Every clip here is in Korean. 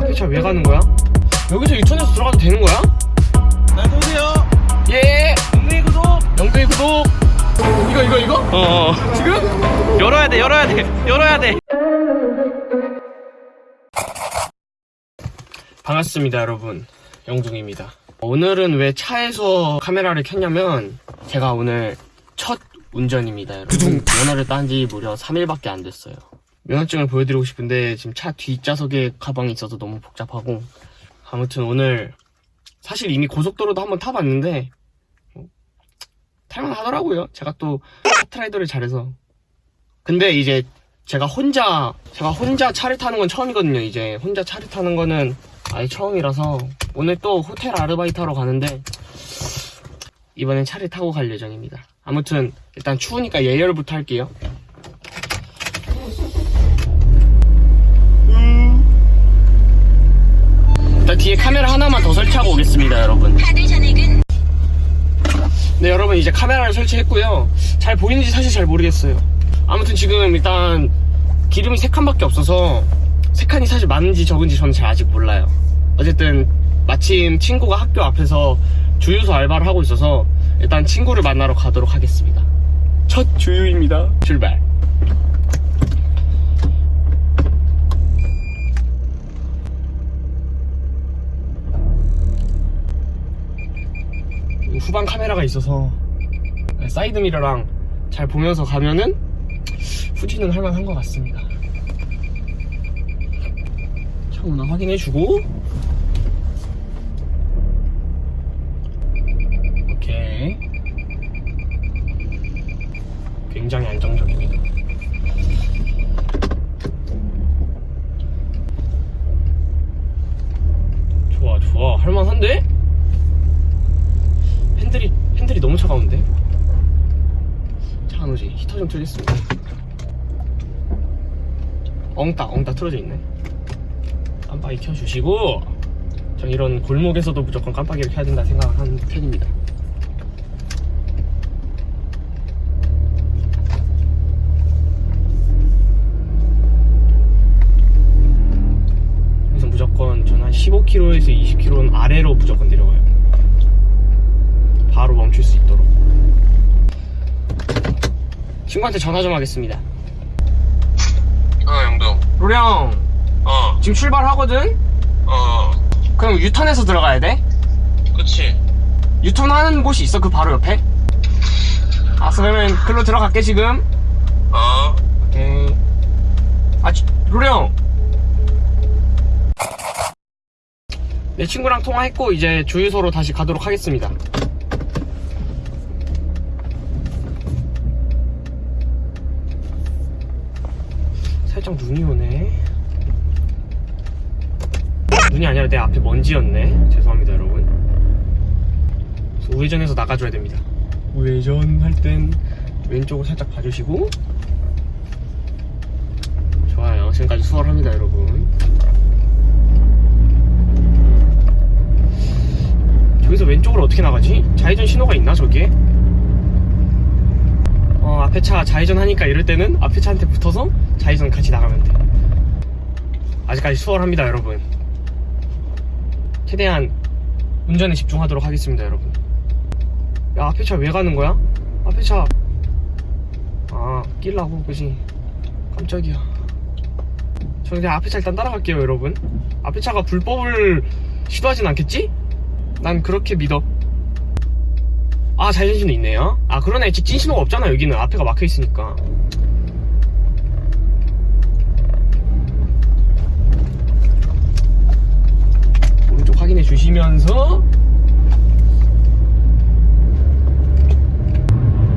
앞에 차왜 가는 거야? 여기서 유턴해서 들어가도 되는 거야? 잘 보세요. 예! 동네 구독. 영등이 구독! 이거 이거 이거? 어. 지금? 열어야 돼, 열어야 돼, 열어야 돼. 반갑습니다 여러분 영둥입니다 오늘은 왜 차에서 카메라를 켰냐면 제가 오늘 첫 운전입니다 여러분 면허를 딴 지 무려 3일밖에 안 됐어요 면허증을 보여드리고 싶은데 지금 차 뒷좌석에 가방이 있어서 너무 복잡하고. 아무튼 오늘 사실 이미 고속도로도 한번 타봤는데 뭐, 탈만 하더라고요. 제가 또 카트라이더를 잘해서. 근데 이제 제가 혼자 제가 혼자 차를 타는 건 처음이거든요 이제. 혼자 차를 타는 거는 아예 처음이라서. 오늘 또 호텔 아르바이트 하러 가는데 이번엔 차를 타고 갈 예정입니다. 아무튼 일단 추우니까 예열부터 할게요 일단 뒤에 카메라 하나만 더 설치하고 오겠습니다 여러분. 카드 전액은? 네 여러분 이제 카메라를 설치했고요. 잘 보이는지 사실 잘 모르겠어요. 아무튼 지금 일단 기름이 3칸밖에 없어서 3칸이 사실 많은지 적은지 저는 잘 아직 몰라요. 어쨌든 마침 친구가 학교 앞에서 주유소 알바를 하고 있어서 일단 친구를 만나러 가도록 하겠습니다. 첫 주유입니다. 출발 후방 카메라가 있어서 사이드 미러랑 잘 보면서 가면은 후진은 할만한 것 같습니다. 차 오나 확인해주고 오케이 굉장히 안정적입니다. 좋아 좋아 할만한데? 핸들이 핸들이 너무 차가운데 차 좀 틀겠습니다 엉딱 엉딱 틀어져 있네. 깜빡이 켜주시고 전 이런 골목에서도 무조건 깜빡이를 켜야 된다 생각하는 편입니다. 그래서 무조건 전 한 15km에서 20km는 아래로 무조건 내려가요. 바로 멈출 수 있도록 친구한테 전화 좀 하겠습니다 어, 영동. 로령 어, 지금 출발하거든? 어, 그럼 유턴해서 들어가야 돼? 그치. 유턴하는 곳이 있어 그 바로 옆에? 아 그러면 글로 들어갈게 지금 어, 오케이 아 지- 로령 내 친구랑 통화했고 이제 주유소로 다시 가도록 하겠습니다 살짝 눈이 오네. 눈이 아니라 내 앞에 먼지였네. 죄송합니다 여러분. 우회전해서 나가줘야 됩니다. 우회전 할 땐 왼쪽을 살짝 봐주시고. 좋아요. 지금까지 수월합니다 여러분. 저기서 왼쪽으로 어떻게 나가지? 좌회전 신호가 있나 저기에? 어 앞에 차 좌회전 하니까 이럴 때는 앞에 차한테 붙어서 좌회전 같이 나가면 돼 아직까지 수월합니다 여러분 최대한 운전에 집중하도록 하겠습니다 여러분 야 앞에 차 왜 가는 거야? 앞에 차 아, 끼려고, 그지? 깜짝이야. 저 그냥 앞에 차 일단 따라갈게요, 여러분. 앞에 차가 불법을 시도하진 않겠지? 난 그렇게 믿어. 아, 자전신도 있네요. 아, 그러네. 직진 신호가 없잖아, 여기는. 앞에가 막혀 있으니까. 오른쪽 확인해 주시면서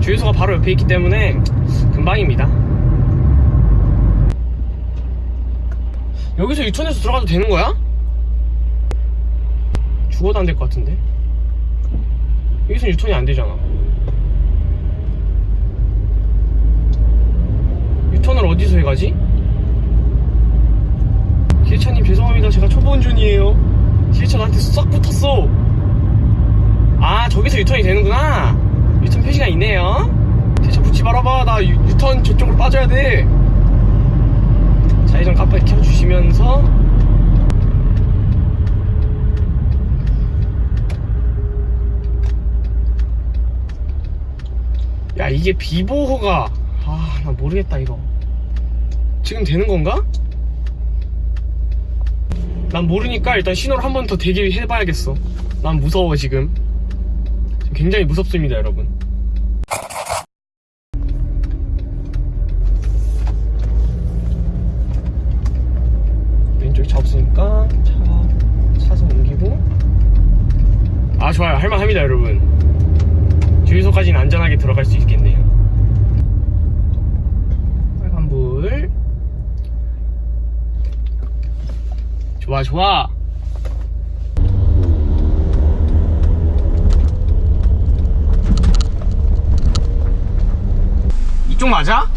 주유소가 바로 옆에 있기 때문에 금방입니다. 여기서 유턴해서 들어가도 되는 거야? 죽어도 안 될 것 같은데? 여기서 유턴이 안 되잖아. 유턴을 어디서 해가지? 기회차님 죄송합니다. 제가 초보 운전이에요. 기회차 나한테 싹 붙었어. 아 저기서 유턴이 되는구나. 유턴 표시가 있네요. 기회차 붙지 말아봐. 나 유, 유턴 저쪽으로 빠져야 돼. 좌회전 깜빡이 켜주시면서 이게 비보호가 아 나 모르겠다 이거. 지금 되는 건가? 난 모르니까 일단 신호를 한 번 더 대기 해봐야겠어. 난 무서워 지금. 지금 굉장히 무섭습니다 여러분. 왼쪽에 차 없으니까 차 차선 옮기고. 아 좋아요. 할만합니다 여러분 주유소까지는 안전하게 들어갈 수 있겠네요 빨간불 좋아 좋아 이쪽 맞아?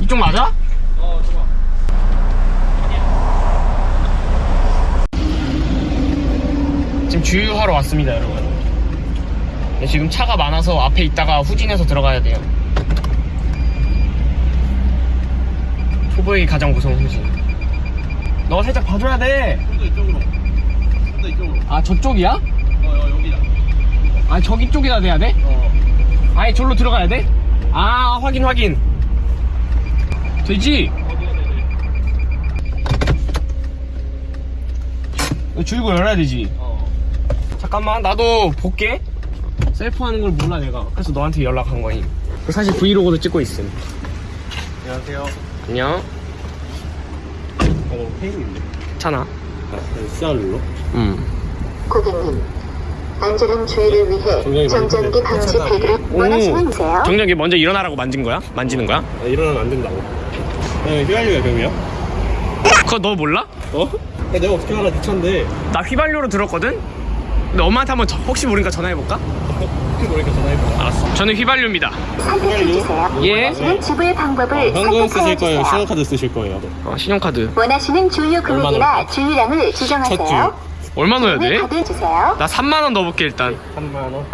이쪽 맞아? 어 좋아 지금 주유하러 왔습니다, 여러분. 지금 차가 많아서 앞에 있다가 후진해서 들어가야 돼요. 초보에게 가장 무서운 후진. 너 살짝 봐줘야 돼. 이쪽으로 이쪽으로 아, 저쪽이야? 어, 어 여기다 아, 저기 쪽이다 돼야 돼? 어 아예 절로 들어가야 돼? 아, 확인, 확인. 되지? 어디가 되지 이거 줄고 열어야 되지. 어 잠깐만, 나도 볼게. 셀프 하는 걸 몰라, 내가. 그래서 너한테 연락한 거임. 사실 브이로그도 찍고 있음. 안녕하세요 안녕. 어 페인인데 괜찮아. 쌀로 응. 고객님, 안전한 주의를 위해 정전기 방지 패드를 원하시면 세요 정정기 먼저 일어나라고 만진 거야? 만지는 거야? 아, 일어나면 안 된다고 네 휘발유야 병이야? 그거 너 몰라? 어? 야, 내가 어떻게 알아 네 차인데 나 휘발유로 들었거든? 근데 엄마한테 한번 저- 혹시 모르니까 전화해볼까? 혹시 모르니까 전화해봐 알았어. 저는 휘발유입니다. 선택해주세요. 예. 원하시는 지불 방법을 현금 쓰실 거예요. 신용카드 쓰실 거예요 어, 신용카드. 원하시는 주유 금액이나 주유량을 첫 지정하세요. 얼마 넣어야 돼? 카드 주세요. 나 3만원 넣어볼게, 일단. 3만원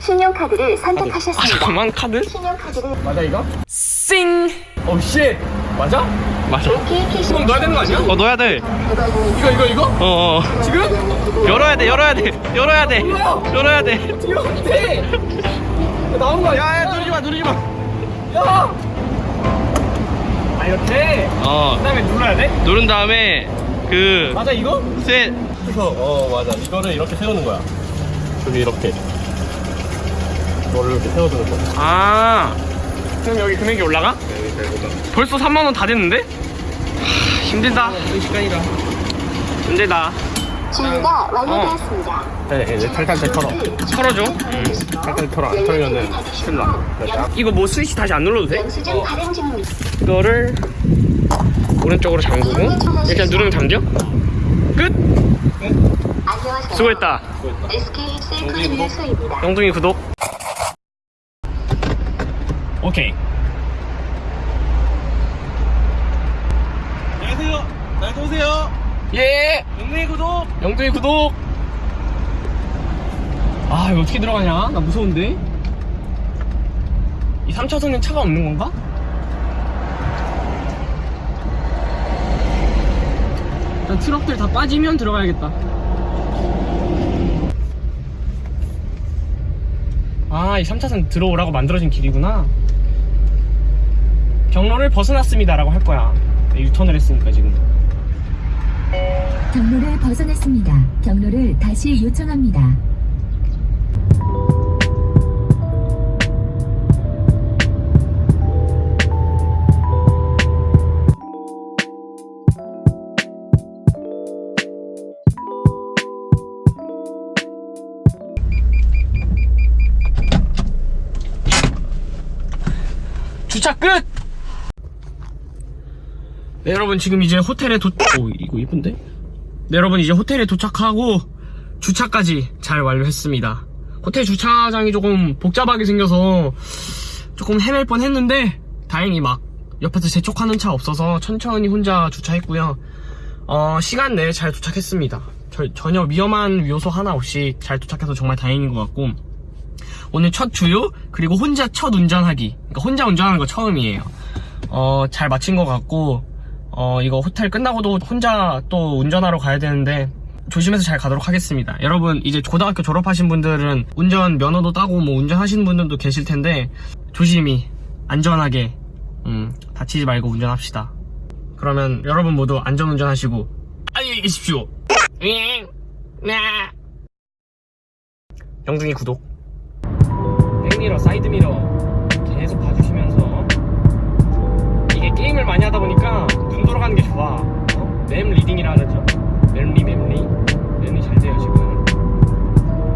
신용카드를 아, 선택하셨습니다. 잠깐만, 카드? 신용카드를 맞아, 이거? 싱! 오, shit! 맞아? 맞아. 그럼 넣어야 되는 거 아니야? 어 넣어야 돼 이거, 이거, 이거? 어어 지금? 열어야 돼 열어야 돼 열어야 돼 열어야 돼 돼! 나온 거 아니야? 야야 누르지 마 누르지 마 야! 아, 이렇게? 어그 다음에 눌러야 돼? 누른 다음에 그 맞아, 이거? 셋. 어 맞아 이거를 이렇게 세우는 거야 여기 이렇게 이거를 이렇게 세워두는 거야 아. 그럼 여기 금액이 올라가? 잘보다 벌써 3만원 다 됐는데? 하, 힘들다. 이 시간이라 힘들다. 주유가 완료되었습니다. 네 이제 탈탈탈 털어 털어줘. 탈탈 털어 안 털면은 큰일 나 이거 뭐 스위치 다시 안 눌러도 돼? 중입니다. 이거를 오른쪽으로 잠그고 이렇게 누르면 잠겨? 끝! 안녕하세요. 수고했다. SK 셀프 주유소입니다. 영둥이 구독. 오케이. 안녕하세요 날 오세요 예! 영내 구독 영둥이 구독! 아, 이거 어떻게 들어가냐? 나 무서운데? 이 3차선엔 차가 없는 건가? 일단 트럭들 다 빠지면 들어가야겠다. 아, 이 3차선 들어오라고 만들어진 길이구나. 경로를 벗어났습니다 라고 할 거야. 유턴을 했으니까 지금. 경로를 벗어났습니다. 경로를 다시 요청합니다. 주차 끝! 네, 여러분 지금 이제 호텔에 도... 오, 이거 이쁜데? 네, 여러분 이제 호텔에 도착하고 주차까지 잘 완료했습니다. 호텔 주차장이 조금 복잡하게 생겨서 조금 헤맬 뻔 했는데 다행히 막 옆에서 재촉하는 차 없어서 천천히 혼자 주차했고요. 어, 시간 내에 잘 도착했습니다. 저- 전혀 위험한 요소 하나 없이 잘 도착해서 정말 다행인 것 같고 오늘 첫 주유 그리고 혼자 첫 운전하기 그러니까 혼자 운전하는 거 처음이에요 어 잘 마친 것 같고 어, 이거 호텔 끝나고도 혼자 또 운전하러 가야 되는데 조심해서 잘 가도록 하겠습니다. 여러분 이제 고등학교 졸업하신 분들은 운전 면허도 따고 뭐 운전하시는 분들도 계실 텐데 조심히 안전하게 음, 다치지 말고 운전합시다. 그러면 여러분 모두 안전운전 하시고 안녕히 계십시오. 예. 네. 영등이 구독. 백미러 사이드미러 계속 봐주시면서 이게 게임을 많이 하다 보니까 집중하는 게 좋아 어? map reading이라 하죠. 맵리 맵리. 맵리 잘 돼요 지금.